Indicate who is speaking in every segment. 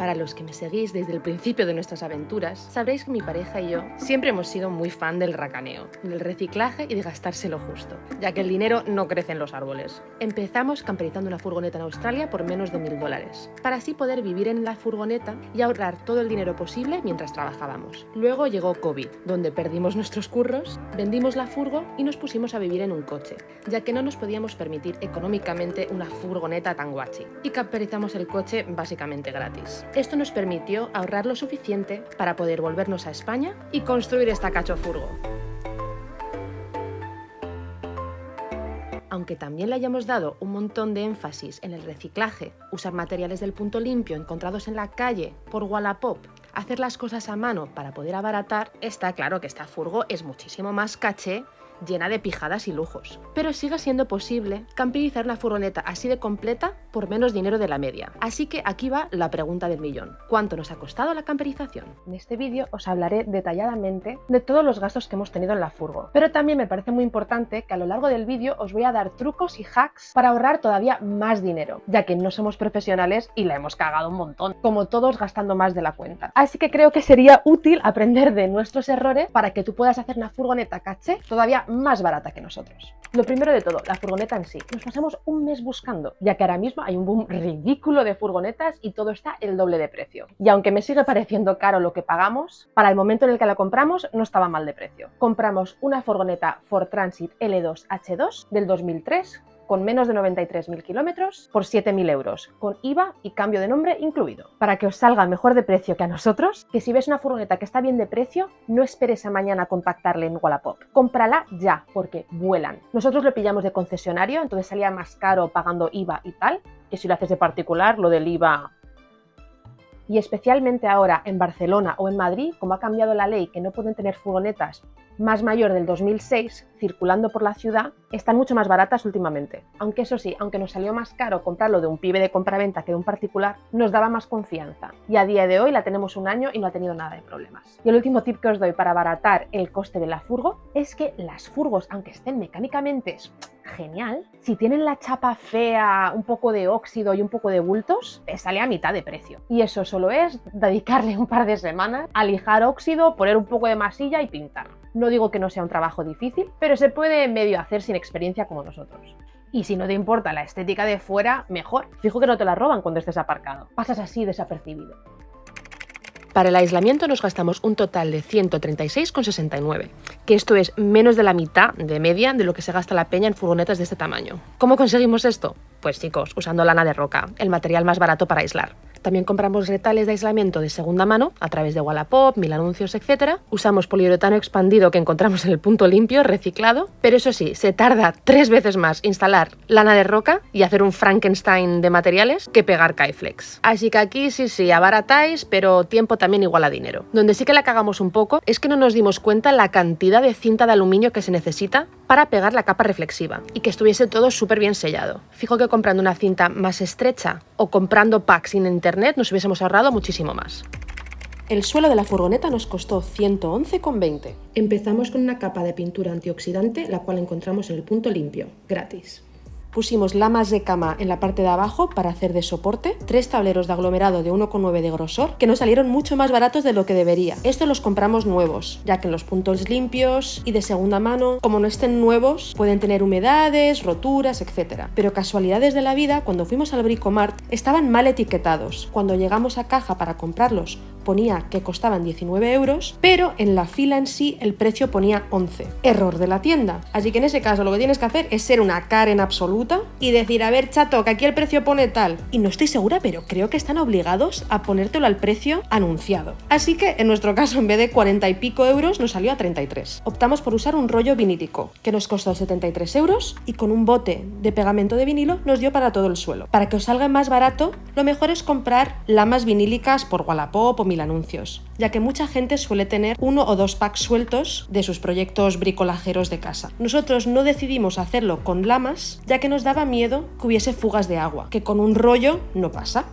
Speaker 1: Para los que me seguís desde el principio de nuestras aventuras, sabréis que mi pareja y yo siempre hemos sido muy fan del racaneo, del reciclaje y de gastárselo justo, ya que el dinero no crece en los árboles. Empezamos camperizando una furgoneta en Australia por menos de mil dólares, para así poder vivir en la furgoneta y ahorrar todo el dinero posible mientras trabajábamos. Luego llegó COVID, donde perdimos nuestros curros, vendimos la furgo y nos pusimos a vivir en un coche, ya que no nos podíamos permitir económicamente una furgoneta tan guachi, y camperizamos el coche básicamente gratis. Esto nos permitió ahorrar lo suficiente para poder volvernos a España y construir esta cachofurgo. Aunque también le hayamos dado un montón de énfasis en el reciclaje, usar materiales del punto limpio encontrados en la calle por Wallapop, hacer las cosas a mano para poder abaratar, está claro que esta furgo es muchísimo más caché llena de pijadas y lujos. Pero sigue siendo posible camperizar una furgoneta así de completa por menos dinero de la media. Así que aquí va la pregunta del millón. ¿Cuánto nos ha costado la camperización? En este vídeo os hablaré detalladamente de todos los gastos que hemos tenido en la furgo. Pero también me parece muy importante que a lo largo del vídeo os voy a dar trucos y hacks para ahorrar todavía más dinero, ya que no somos profesionales y la hemos cagado un montón, como todos gastando más de la cuenta. Así que creo que sería útil aprender de nuestros errores para que tú puedas hacer una furgoneta caché todavía más barata que nosotros. Lo primero de todo, la furgoneta en sí. Nos pasamos un mes buscando, ya que ahora mismo hay un boom ridículo de furgonetas y todo está el doble de precio. Y aunque me sigue pareciendo caro lo que pagamos, para el momento en el que la compramos no estaba mal de precio. Compramos una furgoneta Ford Transit L2 H2 del 2003 con menos de 93.000 kilómetros por 7.000 euros, con IVA y cambio de nombre incluido. Para que os salga mejor de precio que a nosotros, que si ves una furgoneta que está bien de precio, no esperes a mañana contactarle en Wallapop. Cómprala ya, porque vuelan. Nosotros lo pillamos de concesionario, entonces salía más caro pagando IVA y tal, que si lo haces de particular, lo del IVA y especialmente ahora en Barcelona o en Madrid, como ha cambiado la ley que no pueden tener furgonetas más mayor del 2006 circulando por la ciudad, están mucho más baratas últimamente. Aunque eso sí, aunque nos salió más caro comprarlo de un pibe de compraventa que de un particular, nos daba más confianza. Y a día de hoy la tenemos un año y no ha tenido nada de problemas. Y el último tip que os doy para abaratar el coste de la furgo es que las furgos, aunque estén mecánicamente genial, si tienen la chapa fea, un poco de óxido y un poco de bultos, sale a mitad de precio. Y eso solo es dedicarle un par de semanas a lijar óxido, poner un poco de masilla y pintar. No digo que no sea un trabajo difícil, pero se puede medio hacer sin experiencia como nosotros. Y si no te importa la estética de fuera, mejor. Fijo que no te la roban cuando estés aparcado. Pasas así desapercibido. Para el aislamiento nos gastamos un total de 136,69, que esto es menos de la mitad de media de lo que se gasta la peña en furgonetas de este tamaño. ¿Cómo conseguimos esto? Pues chicos, usando lana de roca, el material más barato para aislar. También compramos retales de aislamiento de segunda mano a través de Wallapop, Mil Anuncios, etc. Usamos poliuretano expandido que encontramos en el punto limpio, reciclado. Pero eso sí, se tarda tres veces más instalar lana de roca y hacer un Frankenstein de materiales que pegar Kaiflex. Así que aquí sí, sí, abaratáis, pero tiempo también igual a dinero. Donde sí que la cagamos un poco es que no nos dimos cuenta la cantidad de cinta de aluminio que se necesita para pegar la capa reflexiva y que estuviese todo súper bien sellado. Fijo que comprando una cinta más estrecha o comprando packs sin internet nos hubiésemos ahorrado muchísimo más. El suelo de la furgoneta nos costó 111,20. Empezamos con una capa de pintura antioxidante, la cual encontramos en el punto limpio, gratis. Pusimos lamas de cama en la parte de abajo para hacer de soporte, tres tableros de aglomerado de 1,9 de grosor que nos salieron mucho más baratos de lo que debería. Estos los compramos nuevos, ya que en los puntos limpios y de segunda mano, como no estén nuevos, pueden tener humedades, roturas, etc. Pero casualidades de la vida, cuando fuimos al Bricomart, estaban mal etiquetados. Cuando llegamos a caja para comprarlos, ponía que costaban 19 euros, pero en la fila en sí el precio ponía 11. Error de la tienda. Así que en ese caso lo que tienes que hacer es ser una Karen absoluta y decir, a ver chato, que aquí el precio pone tal. Y no estoy segura, pero creo que están obligados a ponértelo al precio anunciado. Así que en nuestro caso en vez de 40 y pico euros nos salió a 33. Optamos por usar un rollo vinílico que nos costó 73 euros y con un bote de pegamento de vinilo nos dio para todo el suelo. Para que os salga más barato, lo mejor es comprar lamas vinílicas por Wallapop o mil anuncios, ya que mucha gente suele tener uno o dos packs sueltos de sus proyectos bricolajeros de casa. Nosotros no decidimos hacerlo con lamas, ya que nos daba miedo que hubiese fugas de agua, que con un rollo no pasa.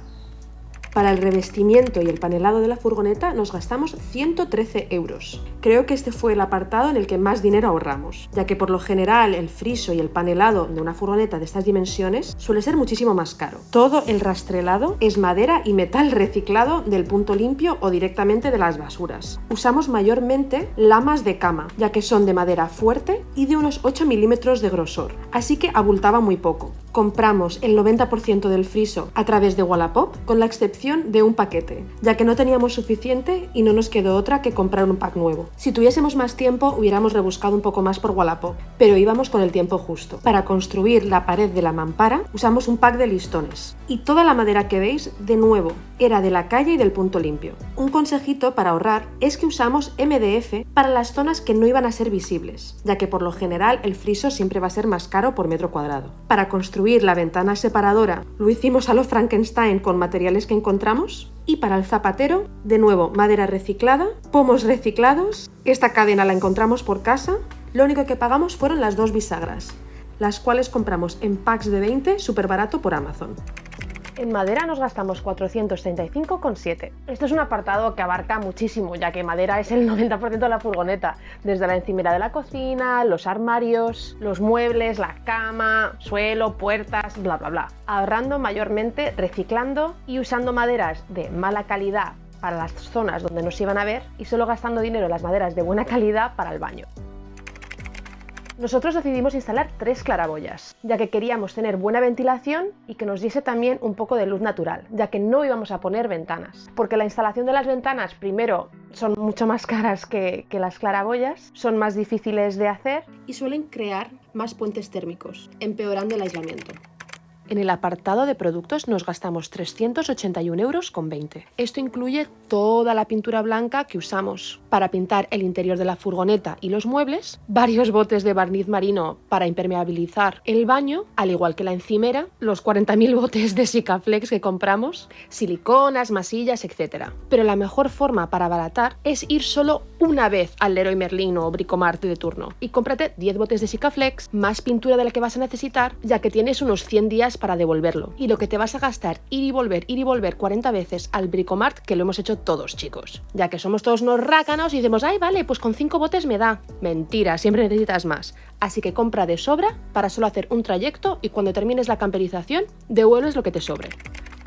Speaker 1: Para el revestimiento y el panelado de la furgoneta nos gastamos 113 euros. Creo que este fue el apartado en el que más dinero ahorramos, ya que por lo general el friso y el panelado de una furgoneta de estas dimensiones suele ser muchísimo más caro. Todo el rastrelado es madera y metal reciclado del punto limpio o directamente de las basuras. Usamos mayormente lamas de cama, ya que son de madera fuerte y de unos 8 milímetros de grosor, así que abultaba muy poco compramos el 90% del friso a través de Wallapop, con la excepción de un paquete, ya que no teníamos suficiente y no nos quedó otra que comprar un pack nuevo. Si tuviésemos más tiempo, hubiéramos rebuscado un poco más por Wallapop, pero íbamos con el tiempo justo. Para construir la pared de la mampara, usamos un pack de listones. Y toda la madera que veis, de nuevo, era de la calle y del punto limpio. Un consejito para ahorrar es que usamos MDF para las zonas que no iban a ser visibles, ya que por lo general el friso siempre va a ser más caro por metro cuadrado. Para construir la ventana separadora lo hicimos a lo Frankenstein con materiales que encontramos. Y para el zapatero, de nuevo, madera reciclada, pomos reciclados. Esta cadena la encontramos por casa. Lo único que pagamos fueron las dos bisagras, las cuales compramos en packs de 20 súper barato por Amazon. En madera nos gastamos 435,7. Esto es un apartado que abarca muchísimo, ya que madera es el 90% de la furgoneta, desde la encimera de la cocina, los armarios, los muebles, la cama, suelo, puertas, bla bla bla. Ahorrando mayormente, reciclando y usando maderas de mala calidad para las zonas donde nos iban a ver y solo gastando dinero en las maderas de buena calidad para el baño. Nosotros decidimos instalar tres claraboyas, ya que queríamos tener buena ventilación y que nos diese también un poco de luz natural, ya que no íbamos a poner ventanas. Porque la instalación de las ventanas, primero, son mucho más caras que, que las claraboyas, son más difíciles de hacer y suelen crear más puentes térmicos, empeorando el aislamiento. En el apartado de productos nos gastamos 381 euros con 20. Esto incluye toda la pintura blanca que usamos para pintar el interior de la furgoneta y los muebles, varios botes de barniz marino para impermeabilizar el baño, al igual que la encimera, los 40.000 botes de Sikaflex que compramos, siliconas, masillas, etc. Pero la mejor forma para abaratar es ir solo una vez al Leroy Merlin o Bricomart de turno y cómprate 10 botes de Sikaflex, más pintura de la que vas a necesitar, ya que tienes unos 100 días para devolverlo. Y lo que te vas a gastar ir y volver, ir y volver 40 veces al Bricomart, que lo hemos hecho todos, chicos. Ya que somos todos unos rácanos y decimos, ay, vale, pues con 5 botes me da. Mentira, siempre necesitas más. Así que compra de sobra para solo hacer un trayecto y cuando termines la camperización, devuelves lo que te sobre.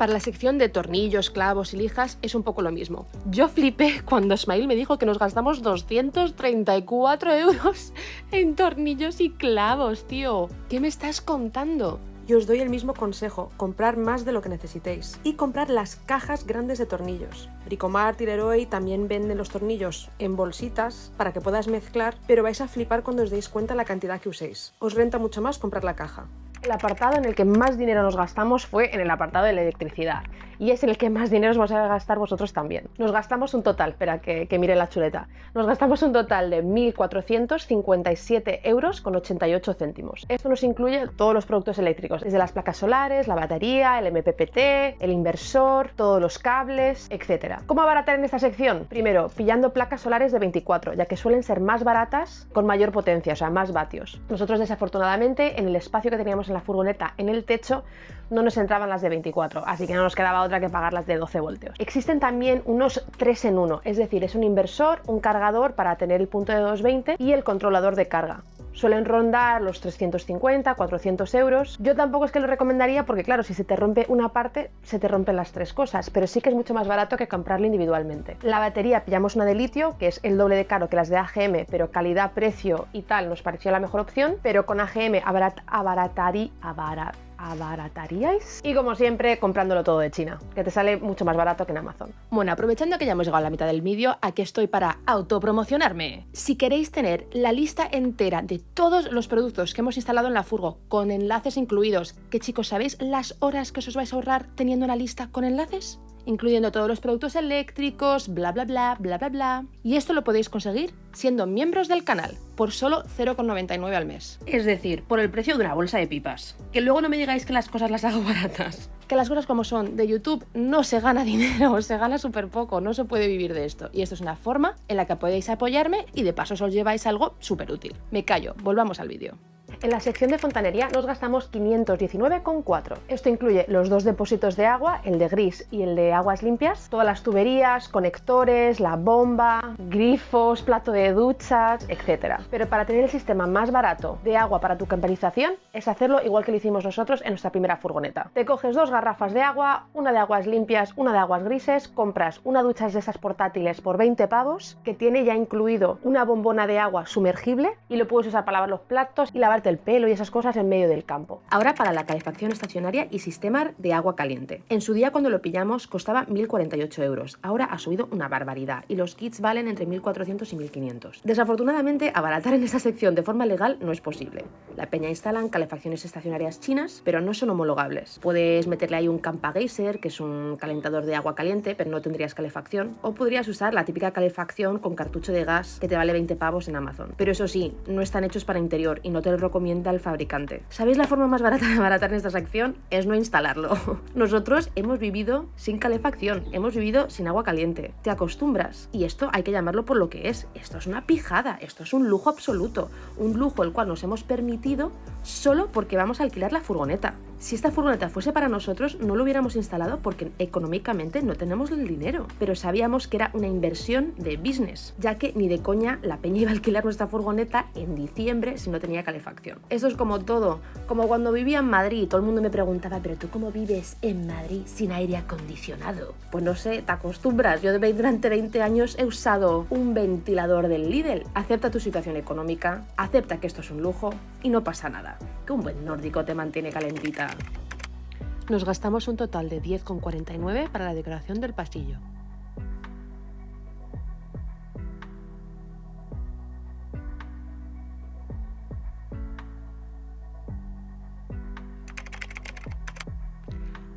Speaker 1: Para la sección de tornillos, clavos y lijas es un poco lo mismo. Yo flipé cuando Smile me dijo que nos gastamos 234 euros en tornillos y clavos, tío. ¿Qué me estás contando? Y os doy el mismo consejo, comprar más de lo que necesitéis y comprar las cajas grandes de tornillos. Bricomart y Leroy también venden los tornillos en bolsitas para que puedas mezclar, pero vais a flipar cuando os deis cuenta la cantidad que uséis. Os renta mucho más comprar la caja. El apartado en el que más dinero nos gastamos fue en el apartado de la electricidad y es el que más dinero os vais a gastar vosotros también. Nos gastamos un total, espera que, mire la chuleta, nos gastamos un total de 1.457 euros con 88 céntimos. Esto nos incluye todos los productos eléctricos, desde las placas solares, la batería, el MPPT, el inversor, todos los cables, etc. ¿Cómo abaratar en esta sección? Primero, pillando placas solares de 24, ya que suelen ser más baratas con mayor potencia, o sea, más vatios. Nosotros desafortunadamente en el espacio que teníamos la furgoneta en el techo no nos entraban las de 24, así que no nos quedaba otra que pagar las de 12 voltios. Existen también unos 3 en 1, es decir, es un inversor, un cargador para tener el punto de 220 y el controlador de carga suelen rondar los 350, 400 euros. Yo tampoco es que lo recomendaría porque claro, si se te rompe una parte, se te rompen las tres cosas, pero sí que es mucho más barato que comprarlo individualmente. La batería pillamos una de litio, que es el doble de caro que las de AGM, pero calidad, precio y tal nos pareció la mejor opción, pero con AGM abarat, abaratarí, abarat, abarataríais. Y como siempre, comprándolo todo de China, que te sale mucho más barato que en Amazon. Bueno, aprovechando que ya hemos llegado a la mitad del vídeo, aquí estoy para autopromocionarme. Si queréis tener la lista entera de todos los productos que hemos instalado en la furgo, con enlaces incluidos, que chicos, ¿sabéis las horas que os vais a ahorrar teniendo una lista con enlaces? Incluyendo todos los productos eléctricos, bla bla bla, bla bla bla. Y esto lo podéis conseguir siendo miembros del canal por solo 0,99 al mes. Es decir, por el precio de una bolsa de pipas. Que luego no me digáis que las cosas las hago baratas. Que las cosas como son, de YouTube no se gana dinero, se gana súper poco, no se puede vivir de esto. Y esto es una forma en la que podéis apoyarme y de paso os lleváis algo súper útil. Me callo, volvamos al vídeo. En la sección de fontanería nos gastamos 519,4. Esto incluye los dos depósitos de agua, el de gris y el de aguas limpias, todas las tuberías, conectores, la bomba, grifos, plato de duchas, etc. Pero para tener el sistema más barato de agua para tu camperización es hacerlo igual que lo hicimos nosotros en nuestra primera furgoneta. Te coges dos garrafas de agua, una de aguas limpias, una de aguas grises, compras una ducha de esas portátiles por 20 pavos que tiene ya incluido una bombona de agua sumergible y lo puedes usar para lavar los platos y el pelo y esas cosas en medio del campo. Ahora para la calefacción estacionaria y sistema de agua caliente. En su día cuando lo pillamos costaba 1.048 euros, ahora ha subido una barbaridad y los kits valen entre 1.400 y 1.500. Desafortunadamente, abaratar en esta sección de forma legal no es posible. La peña instalan calefacciones estacionarias chinas, pero no son homologables. Puedes meterle ahí un Campa Geyser, que es un calentador de agua caliente, pero no tendrías calefacción, o podrías usar la típica calefacción con cartucho de gas que te vale 20 pavos en Amazon. Pero eso sí, no están hechos para interior y no te lo recomienda el fabricante. ¿Sabéis la forma más barata de abaratar en esta sección? Es no instalarlo. Nosotros hemos vivido sin calefacción, hemos vivido sin agua caliente. Te acostumbras y esto hay que llamarlo por lo que es. Esto es una pijada, esto es un lujo absoluto, un lujo el cual nos hemos permitido solo porque vamos a alquilar la furgoneta. Si esta furgoneta fuese para nosotros, no lo hubiéramos instalado porque económicamente no tenemos el dinero, pero sabíamos que era una inversión de business, ya que ni de coña la peña iba a alquilar nuestra furgoneta en diciembre si no tenía calefacción. Eso es como todo, como cuando vivía en Madrid, todo el mundo me preguntaba, pero tú cómo vives en Madrid sin aire acondicionado? Pues no sé, te acostumbras. Yo durante 20 años he usado un ventilador del Lidl. Acepta tu situación económica, acepta que esto es un lujo y no pasa nada. Que un buen nórdico te mantiene calentita. Nos gastamos un total de 10,49 para la decoración del pasillo.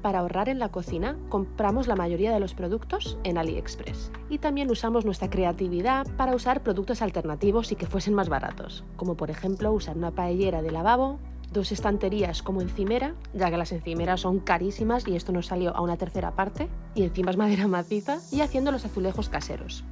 Speaker 1: Para ahorrar en la cocina, compramos la mayoría de los productos en AliExpress. Y también usamos nuestra creatividad para usar productos alternativos y que fuesen más baratos, como por ejemplo usar una paellera de lavabo, dos estanterías como encimera, ya que las encimeras son carísimas y esto nos salió a una tercera parte, y encima es madera maciza, y haciendo los azulejos caseros.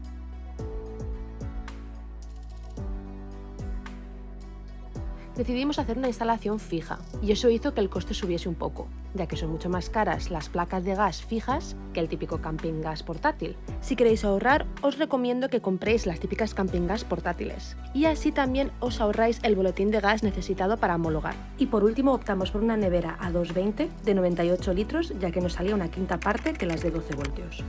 Speaker 1: Decidimos hacer una instalación fija y eso hizo que el coste subiese un poco, ya que son mucho más caras las placas de gas fijas que el típico camping gas portátil. Si queréis ahorrar, os recomiendo que compréis las típicas camping gas portátiles y así también os ahorráis el boletín de gas necesitado para homologar. Y por último optamos por una nevera a 220 de 98 litros, ya que nos salía una quinta parte que las de 12 voltios.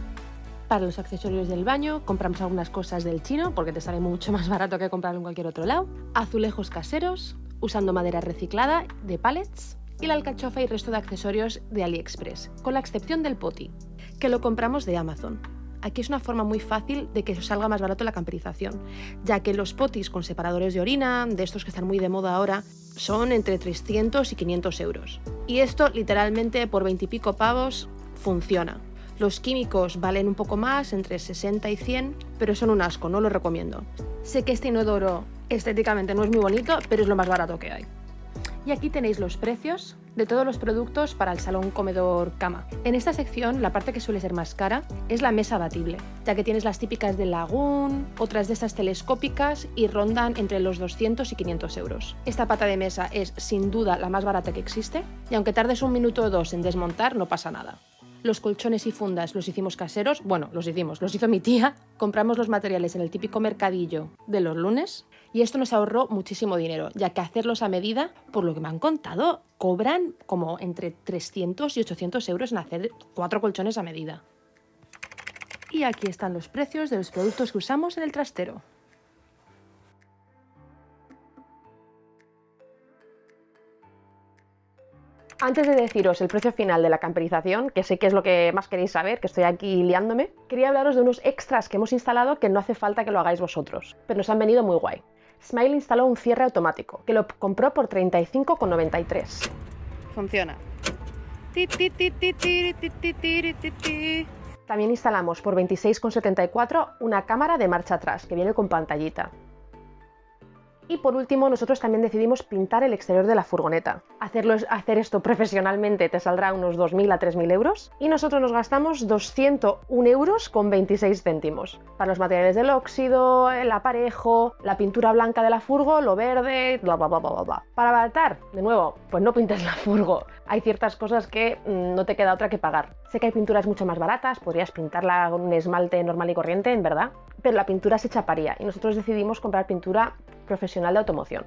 Speaker 1: Para los accesorios del baño compramos algunas cosas del chino porque te sale mucho más barato que comprarlo en cualquier otro lado. Azulejos caseros, usando madera reciclada de pallets y la alcachofa y resto de accesorios de AliExpress, con la excepción del poti, que lo compramos de Amazon. Aquí es una forma muy fácil de que salga más barato la camperización, ya que los potis con separadores de orina, de estos que están muy de moda ahora, son entre 300 y 500 euros. Y esto literalmente por 20 y pico pavos funciona. Los químicos valen un poco más, entre 60 y 100, pero son un asco, no lo recomiendo. Sé que este inodoro estéticamente no es muy bonito, pero es lo más barato que hay. Y aquí tenéis los precios de todos los productos para el salón comedor cama. En esta sección la parte que suele ser más cara es la mesa abatible, ya que tienes las típicas de Lagoon, otras de estas telescópicas y rondan entre los 200 y 500 euros. Esta pata de mesa es sin duda la más barata que existe y aunque tardes un minuto o dos en desmontar no pasa nada. Los colchones y fundas los hicimos caseros, bueno, los hicimos, los hizo mi tía. Compramos los materiales en el típico mercadillo de los lunes y esto nos ahorró muchísimo dinero, ya que hacerlos a medida, por lo que me han contado, cobran como entre 300 y 800 euros en hacer cuatro colchones a medida. Y aquí están los precios de los productos que usamos en el trastero. Antes de deciros el precio final de la camperización, que sé que es lo que más queréis saber, que estoy aquí liándome, quería hablaros de unos extras que hemos instalado que no hace falta que lo hagáis vosotros, pero nos han venido muy guay. Smile instaló un cierre automático, que lo compró por 35,93. Funciona. También instalamos por 26,74 una cámara de marcha atrás, que viene con pantallita. Y por último, nosotros también decidimos pintar el exterior de la furgoneta. Hacerlo, hacer esto profesionalmente te saldrá unos 2.000 a 3.000 euros y nosotros nos gastamos 201 euros con 26 céntimos. Para los materiales del óxido, el aparejo, la pintura blanca de la furgo, lo verde, bla bla bla bla bla. Para abaratar, de nuevo, pues no pintes la furgo. Hay ciertas cosas que mm, no te queda otra que pagar. Sé que hay pinturas mucho más baratas, podrías pintarla con un esmalte normal y corriente, en verdad, pero la pintura se chaparía y nosotros decidimos comprar pintura profesional de automoción.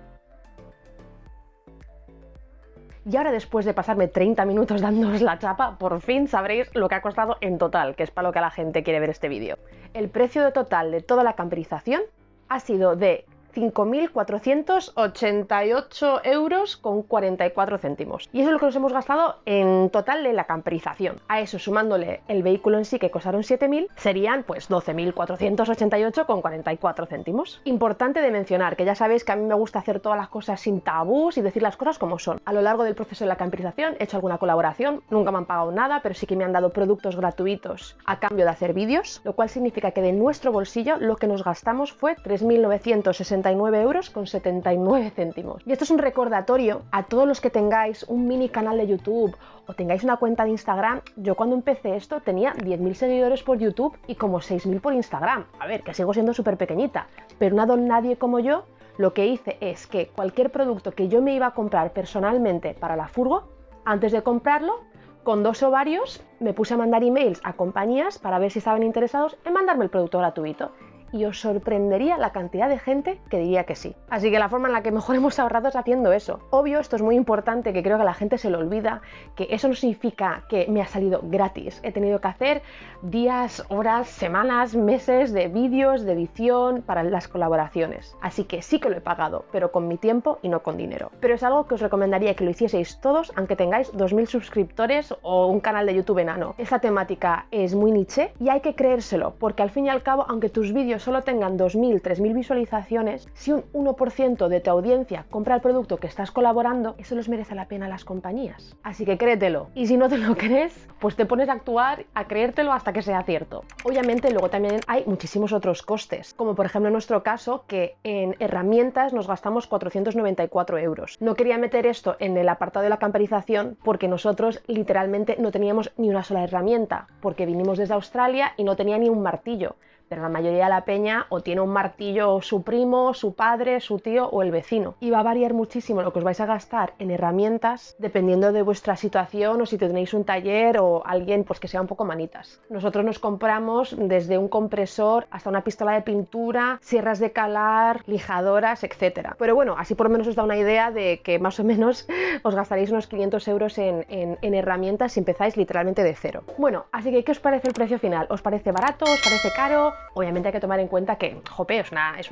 Speaker 1: Y ahora después de pasarme 30 minutos dándoos la chapa, por fin sabréis lo que ha costado en total, que es para lo que la gente quiere ver este vídeo. El precio total de toda la camperización ha sido de 5.488 euros con 44 céntimos. Y eso es lo que nos hemos gastado en total de la camperización. A eso sumándole el vehículo en sí que costaron 7.000, serían pues 12.488 con 44 céntimos. Importante de mencionar que ya sabéis que a mí me gusta hacer todas las cosas sin tabús y decir las cosas como son. A lo largo del proceso de la camperización he hecho alguna colaboración, nunca me han pagado nada, pero sí que me han dado productos gratuitos a cambio de hacer vídeos, lo cual significa que de nuestro bolsillo lo que nos gastamos fue 3.960 euros con 79 céntimos. Y esto es un recordatorio a todos los que tengáis un mini canal de YouTube o tengáis una cuenta de Instagram. Yo cuando empecé esto tenía 10.000 seguidores por YouTube y como 6.000 por Instagram. A ver, que sigo siendo súper pequeñita, pero una don nadie como yo lo que hice es que cualquier producto que yo me iba a comprar personalmente para la furgo, antes de comprarlo, con dos o varios me puse a mandar emails a compañías para ver si estaban interesados en mandarme el producto gratuito y os sorprendería la cantidad de gente que diría que sí. Así que la forma en la que mejor hemos ahorrado es haciendo eso. Obvio, esto es muy importante, que creo que la gente se lo olvida, que eso no significa que me ha salido gratis. He tenido que hacer días, horas, semanas, meses de vídeos, de edición para las colaboraciones. Así que sí que lo he pagado, pero con mi tiempo y no con dinero. Pero es algo que os recomendaría que lo hicieseis todos, aunque tengáis 2.000 suscriptores o un canal de YouTube enano. Esta temática es muy niche y hay que creérselo, porque al fin y al cabo, aunque tus vídeos solo tengan 2.000, 3.000 visualizaciones, si un 1% de tu audiencia compra el producto que estás colaborando, eso les merece la pena a las compañías. Así que créetelo. Y si no te lo crees, pues te pones a actuar, a creértelo hasta que sea cierto. Obviamente luego también hay muchísimos otros costes, como por ejemplo en nuestro caso que en herramientas nos gastamos 494 euros. No quería meter esto en el apartado de la camperización porque nosotros literalmente no teníamos ni una sola herramienta, porque vinimos desde Australia y no tenía ni un martillo pero la mayoría de la peña o tiene un martillo su primo, su padre, su tío o el vecino. Y va a variar muchísimo lo que os vais a gastar en herramientas dependiendo de vuestra situación o si tenéis un taller o alguien pues que sea un poco manitas. Nosotros nos compramos desde un compresor hasta una pistola de pintura, sierras de calar, lijadoras, etc. Pero bueno, así por lo menos os da una idea de que más o menos os gastaréis unos 500 euros en, en herramientas si empezáis literalmente de cero. Bueno, así que ¿qué os parece el precio final? ¿Os parece barato? ¿Os parece caro? Obviamente hay que tomar en cuenta que, jope, es una, es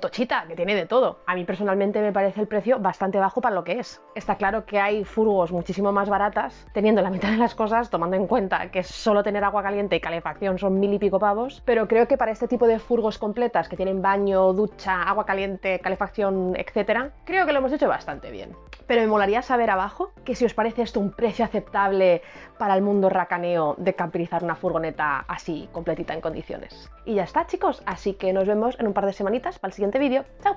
Speaker 1: tochita, que tiene de todo. A mí personalmente me parece el precio bastante bajo para lo que es. Está claro que hay furgos muchísimo más baratas, teniendo la mitad de las cosas, tomando en cuenta que solo tener agua caliente y calefacción son mil y pico pavos, pero creo que para este tipo de furgos completas que tienen baño, ducha, agua caliente, calefacción, etcétera, creo que lo hemos hecho bastante bien. Pero me molaría saber abajo que si os parece esto un precio aceptable para el mundo racaneo de camperizar una furgoneta así, completita en condiciones. Y ya está chicos, así que nos vemos en un par de semanitas para el siguiente vídeo. ¡Chao!